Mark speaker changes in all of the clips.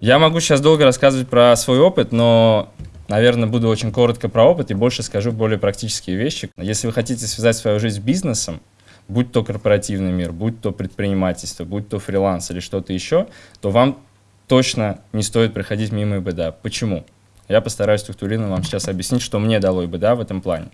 Speaker 1: Я могу сейчас долго рассказывать про свой опыт, но, наверное, буду очень коротко про опыт и больше скажу более практические вещи. Если вы хотите связать свою жизнь с бизнесом, будь то корпоративный мир, будь то предпринимательство, будь то фриланс или что-то еще, то вам точно не стоит проходить мимо ИБДА. Почему? Я постараюсь структурированно вам сейчас объяснить, что мне дало ИБДА в этом плане.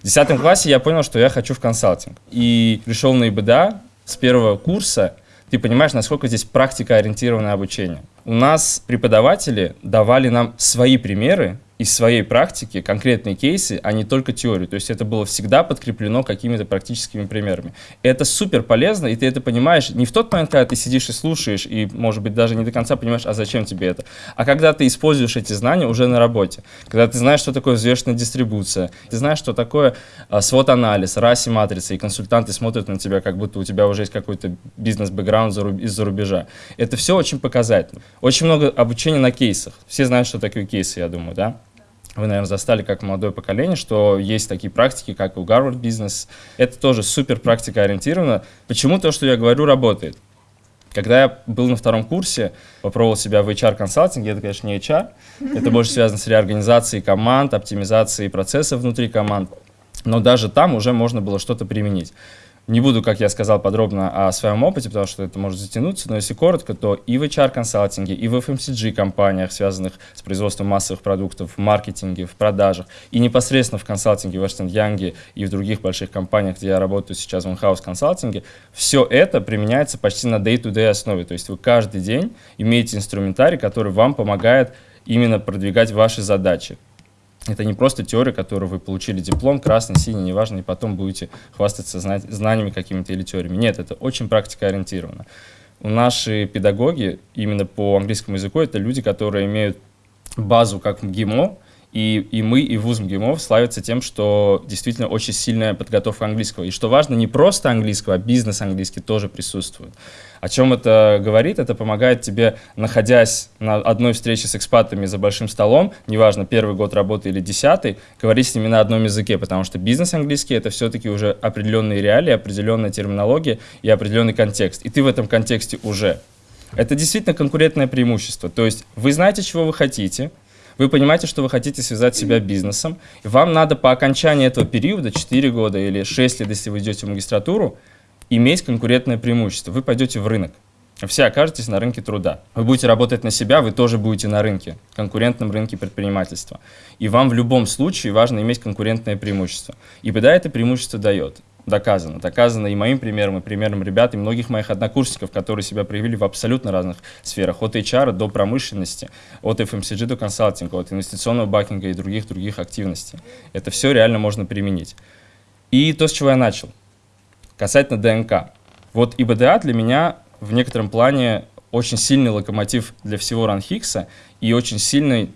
Speaker 1: В 10 классе я понял, что я хочу в консалтинг. И пришел на ИБДА с первого курса. Ты понимаешь, насколько здесь практикоориентированное обучение. У нас преподаватели давали нам свои примеры из своей практики конкретные кейсы, а не только теорию. То есть это было всегда подкреплено какими-то практическими примерами. Это супер полезно, и ты это понимаешь не в тот момент, когда ты сидишь и слушаешь, и, может быть, даже не до конца понимаешь, а зачем тебе это, а когда ты используешь эти знания уже на работе. Когда ты знаешь, что такое взвешенная дистрибуция, ты знаешь, что такое а, свод-анализ, раси матрицы, и консультанты смотрят на тебя, как будто у тебя уже есть какой-то бизнес-бэкграунд из-за рубежа. Это все очень показательно. Очень много обучения на кейсах. Все знают, что такое кейсы, я думаю, да? Вы, наверное, застали как молодое поколение, что есть такие практики, как у Гарвард Бизнес. Это тоже супер практика ориентирована. Почему то, что я говорю, работает? Когда я был на втором курсе, попробовал себя в HR-консалтинге, это, конечно, не HR, это больше связано с реорганизацией команд, оптимизацией процессов внутри команд, но даже там уже можно было что-то применить. Не буду, как я сказал, подробно о своем опыте, потому что это может затянуться, но если коротко, то и в HR-консалтинге, и в FMCG-компаниях, связанных с производством массовых продуктов, в маркетинге, в продажах, и непосредственно в консалтинге, в Эрстен Янге и в других больших компаниях, где я работаю сейчас в in-house консалтинге, все это применяется почти на day-to-day -day основе. То есть вы каждый день имеете инструментарий, который вам помогает именно продвигать ваши задачи. Это не просто теория, которую вы получили диплом, красный, синий, неважно, и потом будете хвастаться знаниями какими-то или теориями. Нет, это очень практикоориентировано. Наши педагоги именно по английскому языку это люди, которые имеют базу как в ГИМО, и, и мы, и вуз МГИМО славятся тем, что действительно очень сильная подготовка английского. И что важно, не просто английского, а бизнес английский тоже присутствует. О чем это говорит? Это помогает тебе, находясь на одной встрече с экспатами за большим столом, неважно, первый год работы или десятый, говорить с ними на одном языке, потому что бизнес английский — это все-таки уже определенные реалии, определенная терминология и определенный контекст. И ты в этом контексте уже. Это действительно конкурентное преимущество. То есть вы знаете, чего вы хотите — вы понимаете, что вы хотите связать себя бизнесом, и вам надо по окончании этого периода, 4 года или 6 лет, если вы идете в магистратуру, иметь конкурентное преимущество. Вы пойдете в рынок. Все окажетесь на рынке труда. Вы будете работать на себя, вы тоже будете на рынке, конкурентном рынке предпринимательства. И вам в любом случае важно иметь конкурентное преимущество. И беда это преимущество дает доказано. Доказано и моим примером, и примером ребят, и многих моих однокурсников, которые себя проявили в абсолютно разных сферах. От HR до промышленности, от FMCG до консалтинга, от инвестиционного бакинга и других-других активностей. Это все реально можно применить. И то, с чего я начал. Касательно ДНК. Вот ИБДА для меня в некотором плане очень сильный локомотив для всего ранхикса и очень сильный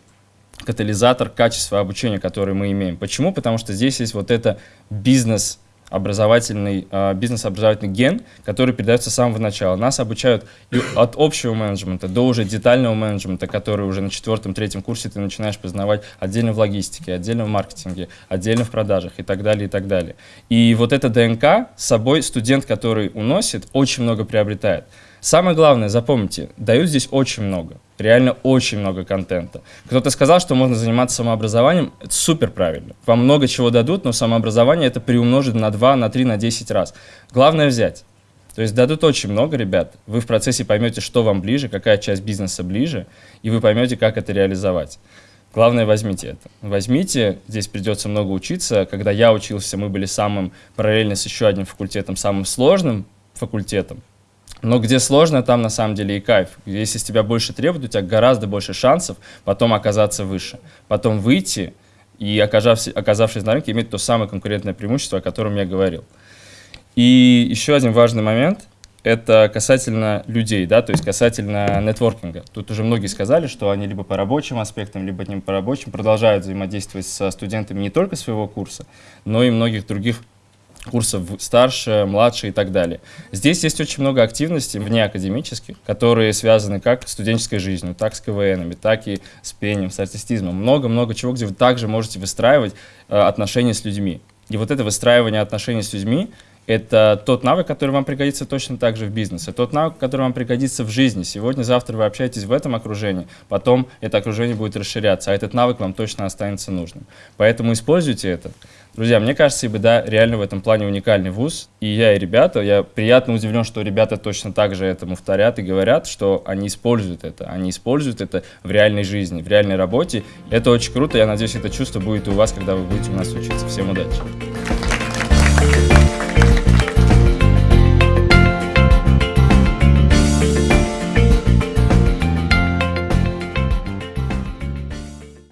Speaker 1: катализатор качества обучения, который мы имеем. Почему? Потому что здесь есть вот это бизнес образовательный, э, бизнес-образовательный ген, который передается с самого начала. Нас обучают от общего менеджмента до уже детального менеджмента, который уже на четвертом-третьем курсе ты начинаешь познавать отдельно в логистике, отдельно в маркетинге, отдельно в продажах и так далее, и так далее. И вот это ДНК с собой студент, который уносит, очень много приобретает. Самое главное, запомните, дают здесь очень много, реально очень много контента. Кто-то сказал, что можно заниматься самообразованием, это супер правильно. Вам много чего дадут, но самообразование это приумножит на 2, на 3, на 10 раз. Главное взять. То есть дадут очень много, ребят. Вы в процессе поймете, что вам ближе, какая часть бизнеса ближе, и вы поймете, как это реализовать. Главное, возьмите это. Возьмите, здесь придется много учиться. Когда я учился, мы были самым, параллельно с еще одним факультетом, самым сложным факультетом. Но где сложно, там на самом деле и кайф. Если с тебя больше требуют, у тебя гораздо больше шансов потом оказаться выше. Потом выйти и, оказавшись, оказавшись на рынке, иметь то самое конкурентное преимущество, о котором я говорил. И еще один важный момент – это касательно людей, да, то есть касательно нетворкинга. Тут уже многие сказали, что они либо по рабочим аспектам, либо не по рабочим продолжают взаимодействовать со студентами не только своего курса, но и многих других курсов старше, младше и так далее. Здесь есть очень много активностей вне академических, которые связаны как с студенческой жизнью, так с КВНами, так и с пением, с артистизмом. Много-много чего, где вы также можете выстраивать э, отношения с людьми. И вот это выстраивание отношений с людьми это тот навык, который вам пригодится точно так же в бизнесе, тот навык, который вам пригодится в жизни. Сегодня, завтра вы общаетесь в этом окружении, потом это окружение будет расширяться, а этот навык вам точно останется нужным. Поэтому используйте это. Друзья, мне кажется, ИБДА реально в этом плане уникальный вуз. И я, и ребята, я приятно удивлен, что ребята точно так же этому вторят и говорят, что они используют это. Они используют это в реальной жизни, в реальной работе. Это очень круто. Я надеюсь, это чувство будет и у вас, когда вы будете у нас учиться. Всем удачи!